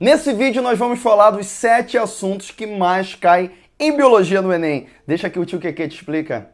Nesse vídeo nós vamos falar dos sete assuntos que mais caem em biologia no Enem. Deixa que o tio Keke te explica.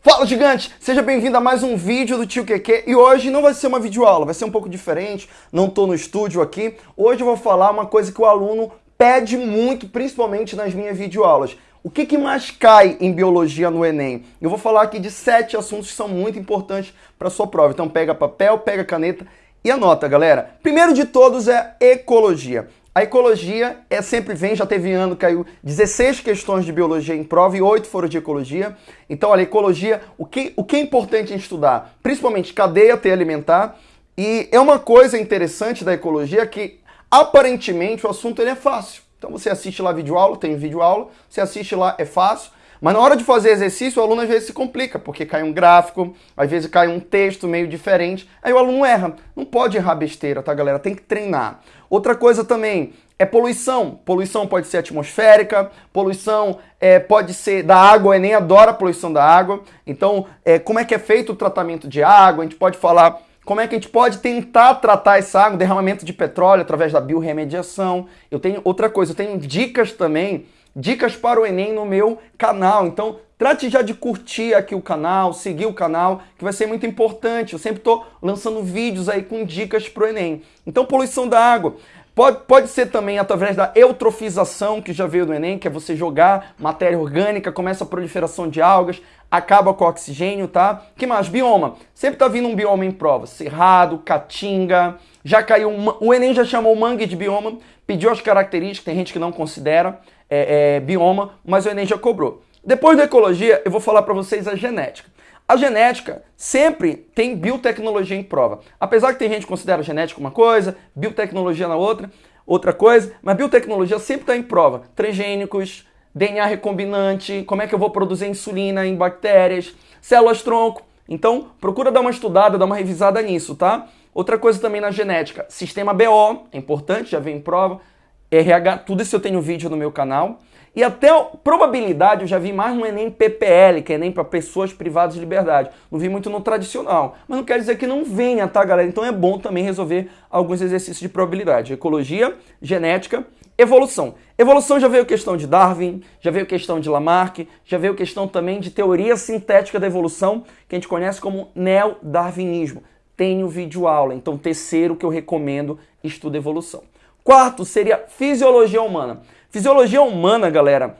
Fala gigante, seja bem-vindo a mais um vídeo do Tio Keke e hoje não vai ser uma videoaula, vai ser um pouco diferente, não estou no estúdio aqui. Hoje eu vou falar uma coisa que o aluno pede muito, principalmente nas minhas videoaulas. O que, que, mais cai em biologia no Enem? Eu vou falar aqui de sete assuntos que são muito importantes para sua prova. Então pega papel, pega caneta e anota, galera. Primeiro de todos é ecologia. A ecologia é sempre vem, já teve ano, caiu 16 questões de biologia em prova e 8 foram de ecologia. Então, olha, ecologia, o que, o que é importante estudar? Principalmente cadeia alimentar. E é uma coisa interessante da ecologia que, aparentemente, o assunto ele é fácil. Então você assiste lá vídeo aula, tem vídeo aula, você assiste lá, é fácil. Mas na hora de fazer exercício, o aluno às vezes se complica, porque cai um gráfico, às vezes cai um texto meio diferente, aí o aluno erra. Não pode errar besteira, tá, galera? Tem que treinar. Outra coisa também é poluição. Poluição pode ser atmosférica, poluição é, pode ser da água, o Enem adora a poluição da água. Então, é, como é que é feito o tratamento de água? A gente pode falar como é que a gente pode tentar tratar essa água, derramamento de petróleo através da biorremediação. Eu tenho outra coisa, eu tenho dicas também, dicas para o Enem no meu canal. Então, trate já de curtir aqui o canal, seguir o canal, que vai ser muito importante. Eu sempre estou lançando vídeos aí com dicas para o Enem. Então, poluição da água. Pode, pode ser também através da eutrofização, que já veio do Enem, que é você jogar matéria orgânica, começa a proliferação de algas, acaba com o oxigênio, tá? que mais? Bioma. Sempre tá vindo um bioma em prova. Cerrado, caatinga, já caiu... O Enem já chamou mangue de bioma, pediu as características, tem gente que não considera é, é, bioma, mas o Enem já cobrou. Depois da ecologia, eu vou falar para vocês a genética. A genética sempre tem biotecnologia em prova. Apesar que tem gente que considera genética uma coisa, biotecnologia na outra, outra coisa, mas biotecnologia sempre está em prova. Transgênicos, DNA recombinante, como é que eu vou produzir insulina em bactérias, células-tronco. Então, procura dar uma estudada, dar uma revisada nisso, tá? Outra coisa também na genética, sistema BO, é importante, já vem em prova, RH, tudo isso eu tenho vídeo no meu canal. E até probabilidade eu já vi mais no Enem PPL, que é Enem para pessoas privadas de liberdade. Não vi muito no tradicional. Mas não quer dizer que não venha, tá, galera? Então é bom também resolver alguns exercícios de probabilidade. Ecologia, genética, evolução. Evolução já veio questão de Darwin, já veio questão de Lamarck, já veio questão também de teoria sintética da evolução, que a gente conhece como neo-darwinismo. Tenho vídeo aula, então terceiro que eu recomendo, estuda evolução. Quarto seria fisiologia humana. Fisiologia humana, galera,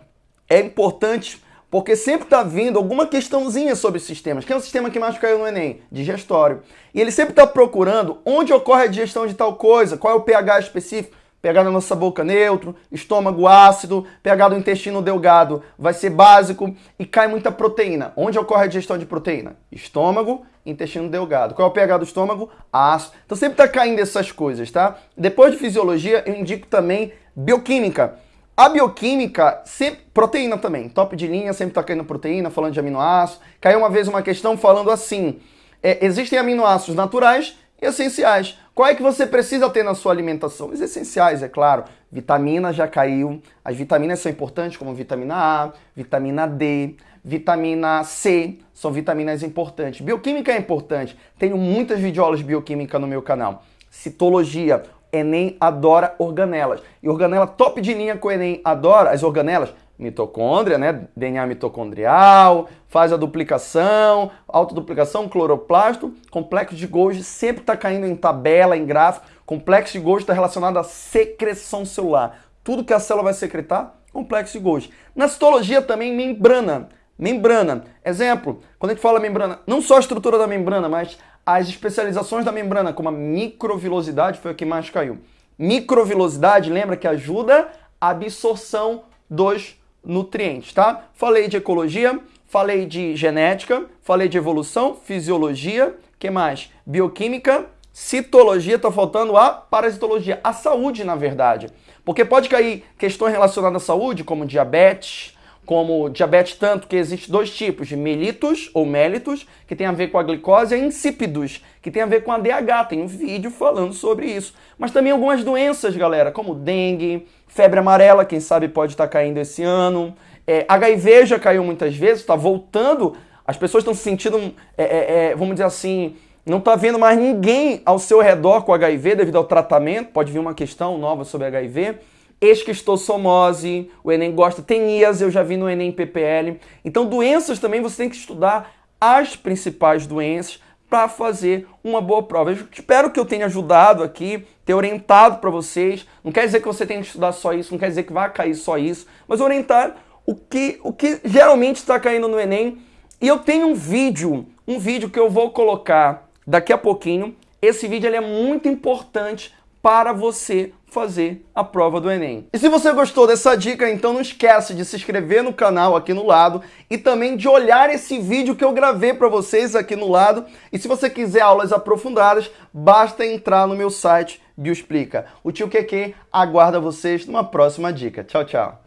é importante porque sempre está vindo alguma questãozinha sobre sistemas. Quem é o sistema que mais caiu no Enem? Digestório. E ele sempre está procurando onde ocorre a digestão de tal coisa, qual é o pH específico. pH na nossa boca neutro, estômago ácido, pH do intestino delgado vai ser básico e cai muita proteína. Onde ocorre a digestão de proteína? Estômago intestino delgado. Qual é o pH do estômago? Ácido. Então sempre está caindo essas coisas, tá? Depois de fisiologia, eu indico também bioquímica. A bioquímica, sempre, proteína também, top de linha, sempre está caindo proteína, falando de aminoácidos. Caiu uma vez uma questão falando assim, é, existem aminoácidos naturais e essenciais. Qual é que você precisa ter na sua alimentação? Os essenciais, é claro. Vitamina já caiu. As vitaminas são importantes, como vitamina A, vitamina D, vitamina C, são vitaminas importantes. Bioquímica é importante. Tenho muitas videoaulas de bioquímica no meu canal. Citologia, Enem adora organelas. E organela top de linha que o Enem adora, as organelas, mitocôndria, né? DNA mitocondrial, faz a duplicação, autoduplicação, cloroplasto, complexo de Golgi sempre está caindo em tabela, em gráfico. Complexo de Golgi está relacionado à secreção celular. Tudo que a célula vai secretar, complexo de Golgi. Na citologia também, membrana. Membrana. Exemplo, quando a gente fala membrana, não só a estrutura da membrana, mas as especializações da membrana, como a microvilosidade, foi o que mais caiu. Microvilosidade, lembra que ajuda a absorção dos nutrientes, tá? Falei de ecologia, falei de genética, falei de evolução, fisiologia, que mais? Bioquímica, citologia, tá faltando a parasitologia, a saúde, na verdade. Porque pode cair questões relacionadas à saúde, como diabetes, como diabetes tanto que existe dois tipos de mellitus ou mellitus, que tem a ver com a glicose, e insípidos, que tem a ver com a DH. Tem um vídeo falando sobre isso. Mas também algumas doenças, galera, como dengue, febre amarela, quem sabe pode estar caindo esse ano. É, HIV já caiu muitas vezes, está voltando As pessoas estão se sentindo, é, é, é, vamos dizer assim, não está vendo mais ninguém ao seu redor com HIV devido ao tratamento. Pode vir uma questão nova sobre HIV. Esquistossomose, o Enem gosta, tem IAS, eu já vi no Enem PPL. Então, doenças também você tem que estudar as principais doenças para fazer uma boa prova. Eu espero que eu tenha ajudado aqui, ter orientado para vocês. Não quer dizer que você tenha que estudar só isso, não quer dizer que vai cair só isso, mas orientar o que, o que geralmente está caindo no Enem. E eu tenho um vídeo, um vídeo que eu vou colocar daqui a pouquinho. Esse vídeo ele é muito importante para você fazer a prova do Enem. E se você gostou dessa dica, então não esquece de se inscrever no canal aqui no lado e também de olhar esse vídeo que eu gravei para vocês aqui no lado. E se você quiser aulas aprofundadas, basta entrar no meu site Bioexplica. O tio QQ aguarda vocês numa próxima dica. Tchau, tchau.